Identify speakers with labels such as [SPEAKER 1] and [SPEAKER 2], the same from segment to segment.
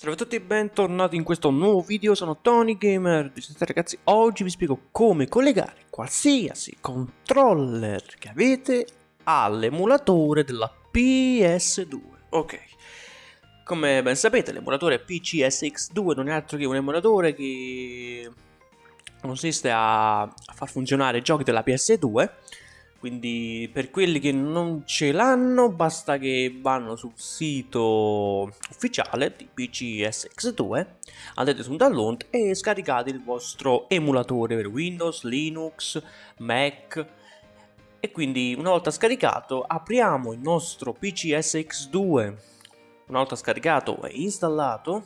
[SPEAKER 1] Salve a tutti e bentornati in questo nuovo video, sono Tony Gamer. Ragazzi, oggi vi spiego come collegare qualsiasi controller che avete all'emulatore della PS2 Ok, come ben sapete l'emulatore PCSX2 non è altro che un emulatore che consiste a far funzionare giochi della PS2 quindi per quelli che non ce l'hanno basta che vanno sul sito ufficiale di PCSX2, andate su download e scaricate il vostro emulatore per Windows, Linux, Mac. E quindi una volta scaricato apriamo il nostro PCSX2 una volta scaricato e installato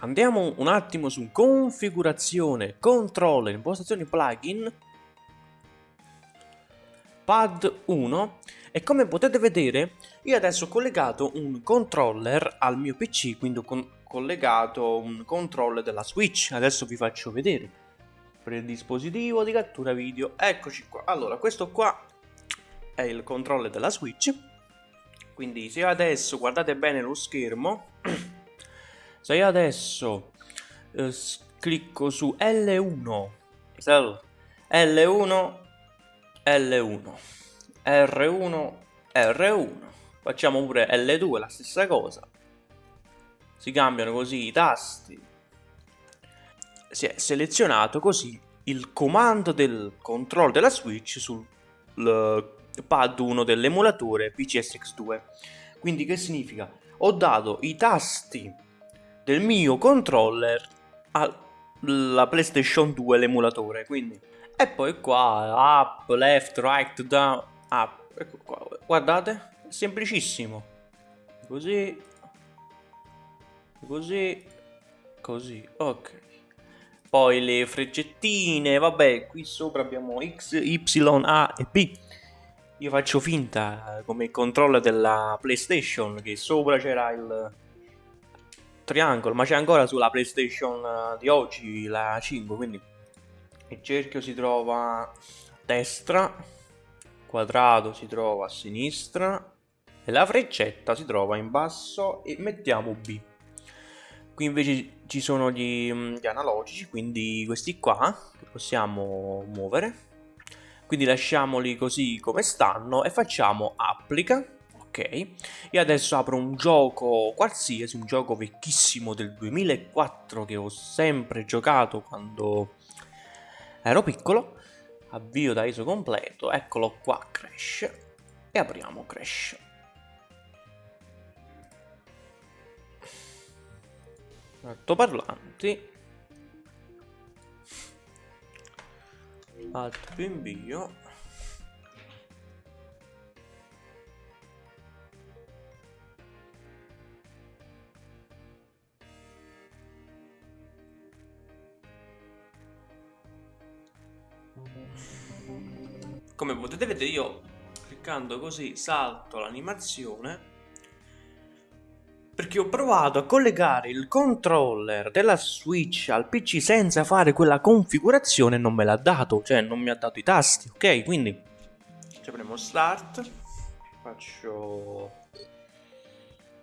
[SPEAKER 1] andiamo un attimo su configurazione, controller, impostazioni plugin pad 1 e come potete vedere io adesso ho collegato un controller al mio pc quindi ho collegato un controller della switch. Adesso vi faccio vedere. Per il dispositivo di cattura video. Eccoci qua. Allora questo qua è il controller della switch. Quindi se io adesso guardate bene lo schermo. Se io adesso eh, clicco su L1 L1 L1, R1, R1, facciamo pure L2, la stessa cosa. Si cambiano così i tasti. Si è selezionato così il comando del controllo della switch sul pad 1 dell'emulatore PCSX2. Quindi che significa? Ho dato i tasti del mio controller alla PlayStation 2 l'emulatore, quindi e poi qua, up, left, right, down, up. Ecco qua, guardate, è semplicissimo. Così, così, così, ok. Poi le freccettine, vabbè, qui sopra abbiamo X, Y, A e B. Io faccio finta come il controller della PlayStation che sopra c'era il triangolo, ma c'è ancora sulla PlayStation di oggi la 5, quindi il cerchio si trova a destra, quadrato si trova a sinistra e la freccetta si trova in basso e mettiamo B. Qui invece ci sono gli, mm, gli analogici, quindi questi qua che possiamo muovere. Quindi lasciamoli così come stanno e facciamo applica. Ok, e adesso apro un gioco qualsiasi, un gioco vecchissimo del 2004 che ho sempre giocato quando ero piccolo, avvio da ISO completo, eccolo qua Crash, e apriamo Crash. Altoparlanti, alt più invio, come potete vedere io cliccando così salto l'animazione perché ho provato a collegare il controller della Switch al PC senza fare quella configurazione e non me l'ha dato, cioè non mi ha dato i tasti, ok? Quindi apriamo start, faccio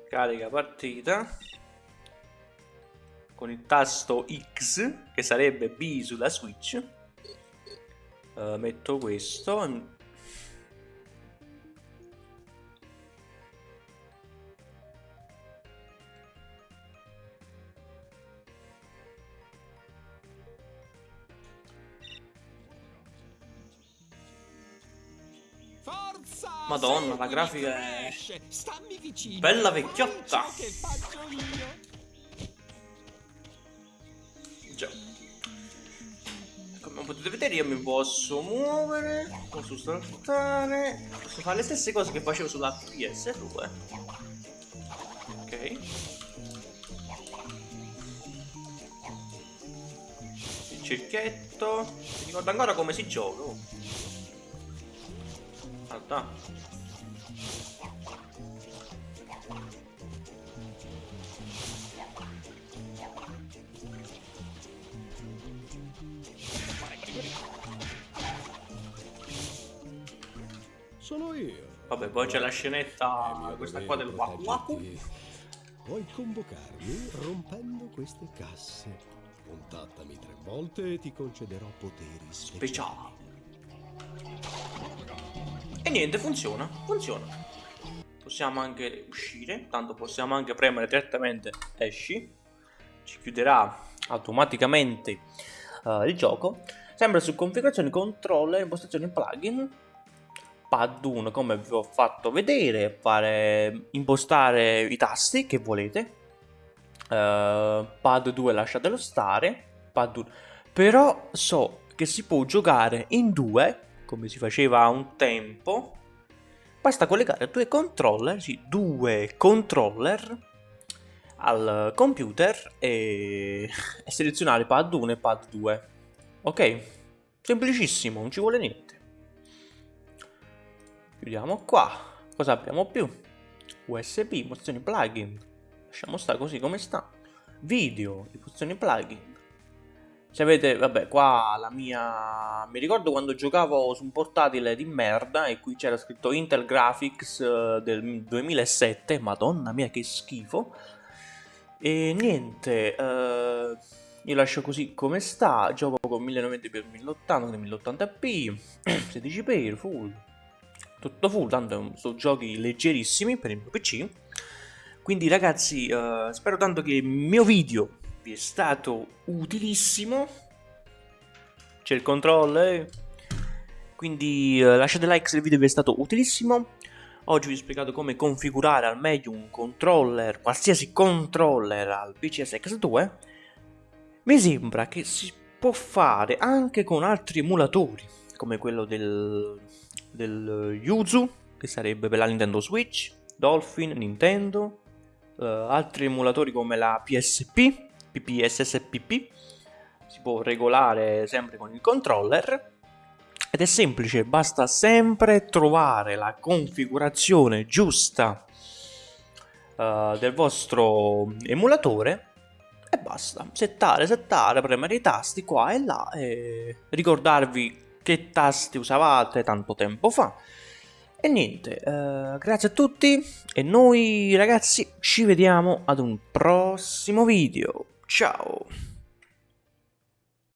[SPEAKER 1] carica partita con il tasto X che sarebbe B sulla Switch uh, metto questo. Madonna, la grafica è bella vecchiotta. Potete vedere io mi posso muovere, posso saltare, posso fare le stesse cose che facevo sulla PS2. Ok. Il cerchietto. Mi ricordo ancora come si gioca. Guarda. Vabbè, poi c'è la scenetta, questa qua del Waku Waku.
[SPEAKER 2] Puoi convocarmi rompendo queste casse. Contattami tre volte e ti concederò poteri speciali.
[SPEAKER 1] E niente, funziona, funziona. Possiamo anche uscire, tanto possiamo anche premere direttamente esci. Ci chiuderà automaticamente uh, il gioco. Sempre su configurazioni, controller, impostazioni plugin. Pad 1 come vi ho fatto vedere, fare, impostare i tasti che volete. Uh, pad 2 lasciatelo stare. Pad 1. Però so che si può giocare in due, come si faceva un tempo. Basta collegare due controller, sì, due controller al computer e, e selezionare pad 1 e pad 2. Ok? Semplicissimo, non ci vuole niente. Chiudiamo qua. Cosa abbiamo più? USB, emozioni plugin. Lasciamo stare così come sta. Video, emozioni plugin. Se avete, vabbè, qua la mia... Mi ricordo quando giocavo su un portatile di merda e qui c'era scritto Intel Graphics eh, del 2007. Madonna mia che schifo. E niente, eh, io lascio così come sta, gioco con 1090p 1080, 1080p, 16p, full, tutto full, tanto sono giochi leggerissimi per il mio PC. Quindi ragazzi, eh, spero tanto che il mio video vi è stato utilissimo. C'è il controllo, quindi eh, lasciate like se il video vi è stato utilissimo. Oggi vi ho spiegato come configurare al meglio un controller, qualsiasi controller al PCS X2. Mi sembra che si può fare anche con altri emulatori, come quello del, del Yuzu, che sarebbe per la Nintendo Switch, Dolphin, Nintendo, uh, altri emulatori come la PSP, PPSSPP, si può regolare sempre con il controller ed è semplice, basta sempre trovare la configurazione giusta uh, del vostro emulatore e basta. Settare, settare, premere i tasti qua e là e ricordarvi che tasti usavate tanto tempo fa. E niente, uh, grazie a tutti e noi ragazzi ci vediamo ad un prossimo video. Ciao!